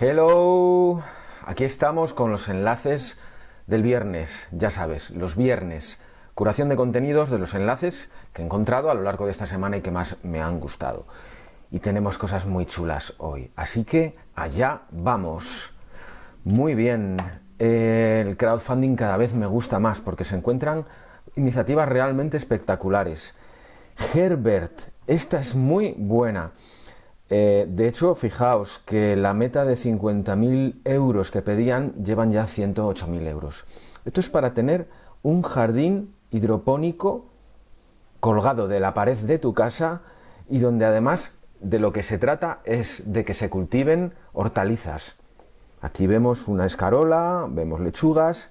Hello, aquí estamos con los enlaces del viernes, ya sabes, los viernes, curación de contenidos de los enlaces que he encontrado a lo largo de esta semana y que más me han gustado. Y tenemos cosas muy chulas hoy, así que allá vamos. Muy bien, el crowdfunding cada vez me gusta más porque se encuentran iniciativas realmente espectaculares. Herbert, esta es muy buena. Eh, de hecho, fijaos que la meta de 50.000 euros que pedían llevan ya 108.000 euros. Esto es para tener un jardín hidropónico colgado de la pared de tu casa y donde además de lo que se trata es de que se cultiven hortalizas. Aquí vemos una escarola, vemos lechugas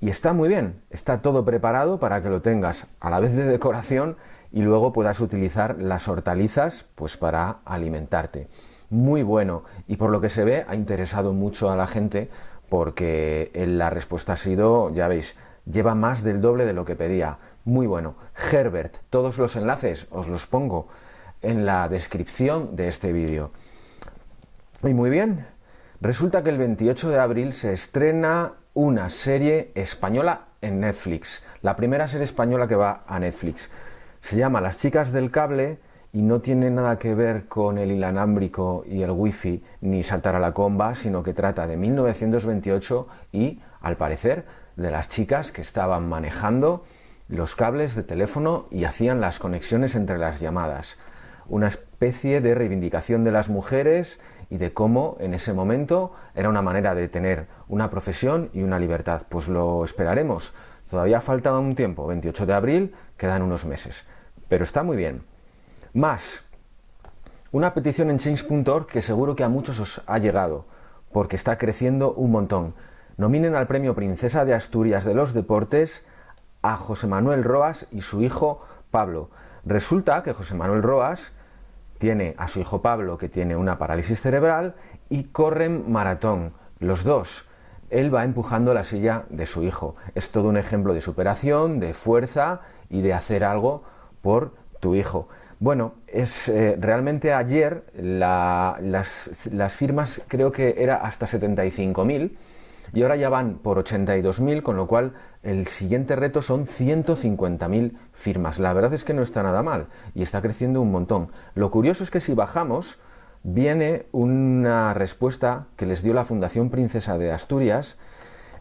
y está muy bien, está todo preparado para que lo tengas a la vez de decoración y luego puedas utilizar las hortalizas pues para alimentarte. Muy bueno y por lo que se ve ha interesado mucho a la gente porque la respuesta ha sido, ya veis, lleva más del doble de lo que pedía. Muy bueno. Herbert, todos los enlaces os los pongo en la descripción de este vídeo. Y muy bien, resulta que el 28 de abril se estrena una serie española en Netflix, la primera serie española que va a Netflix. Se llama Las chicas del cable y no tiene nada que ver con el inalámbrico y el wifi ni saltar a la comba, sino que trata de 1928 y, al parecer, de las chicas que estaban manejando los cables de teléfono y hacían las conexiones entre las llamadas. Una especie de reivindicación de las mujeres y de cómo en ese momento era una manera de tener una profesión y una libertad. Pues lo esperaremos. Todavía falta un tiempo, 28 de abril, quedan unos meses. Pero está muy bien. Más, una petición en change.org que seguro que a muchos os ha llegado, porque está creciendo un montón. Nominen al premio Princesa de Asturias de los Deportes a José Manuel Roas y su hijo Pablo. Resulta que José Manuel Roas tiene a su hijo Pablo que tiene una parálisis cerebral y corren maratón, los dos él va empujando la silla de su hijo. Es todo un ejemplo de superación, de fuerza y de hacer algo por tu hijo. Bueno, es eh, realmente ayer las, las, firmas creo que era hasta 75.000 y ahora ya van por 82.000, con lo cual el siguiente reto son 150.000 firmas. La verdad es que no está nada mal y está creciendo un montón. Lo curioso es que si bajamos, viene una respuesta que les dio la Fundación Princesa de Asturias,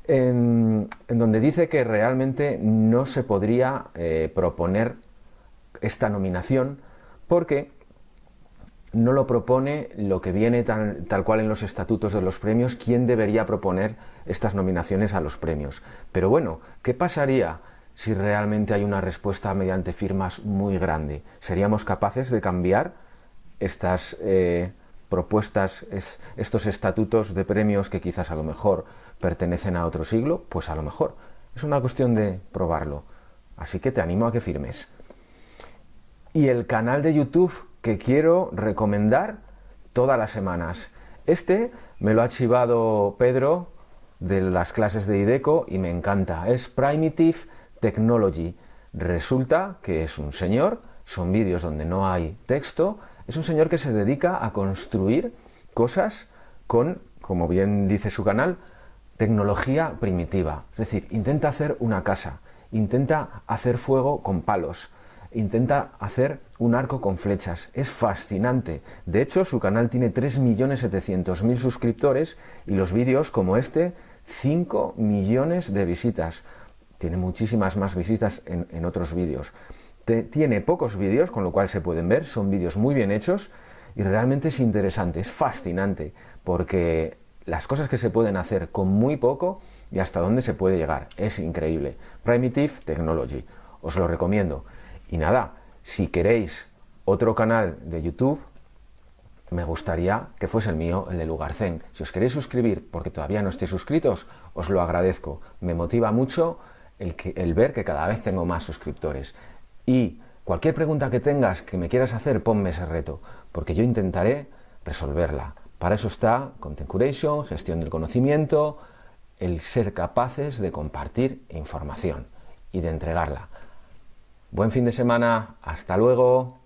en, donde dice que realmente no se podría eh, proponer esta nominación porque no lo propone lo que viene tal, tal, cual en los estatutos de los premios, quién debería proponer estas nominaciones a los premios. Pero bueno, ¿qué pasaría si realmente hay una respuesta mediante firmas muy grande? ¿Seríamos capaces de cambiar estas eh, propuestas, estos estatutos de premios que quizás a lo mejor pertenecen a otro siglo, pues a lo mejor. Es una cuestión de probarlo. Así que te animo a que firmes. Y el canal de YouTube que quiero recomendar todas las semanas. Este me lo ha chivado Pedro de las clases de IDECO y me encanta. Es Primitive Technology. Resulta que es un señor, son vídeos donde no hay texto, es un señor que se dedica a construir cosas con, como bien dice su canal, tecnología primitiva. Es decir, intenta hacer una casa, intenta hacer fuego con palos, intenta hacer un arco con flechas. Es fascinante. De hecho, su canal tiene 3.700.000 suscriptores y los vídeos como este, 5 millones de visitas. Tiene muchísimas más visitas en, en otros vídeos tiene pocos vídeos, con lo cual se pueden ver, son vídeos muy bien hechos y realmente es interesante, es fascinante, porque las cosas que se pueden hacer con muy poco y hasta dónde se puede llegar, es increíble. Primitive Technology, os lo recomiendo. Y nada, si queréis otro canal de YouTube, me gustaría que fuese el mío, el de Lugarcén. Si os queréis suscribir porque todavía no estéis suscritos, os lo agradezco. Me motiva mucho el ver que cada vez tengo más suscriptores. Y cualquier pregunta que tengas que me quieras hacer, ponme ese reto, porque yo intentaré resolverla. Para eso está Content Curation, gestión del conocimiento, el ser capaces de compartir información y de entregarla. Buen fin de semana, hasta luego.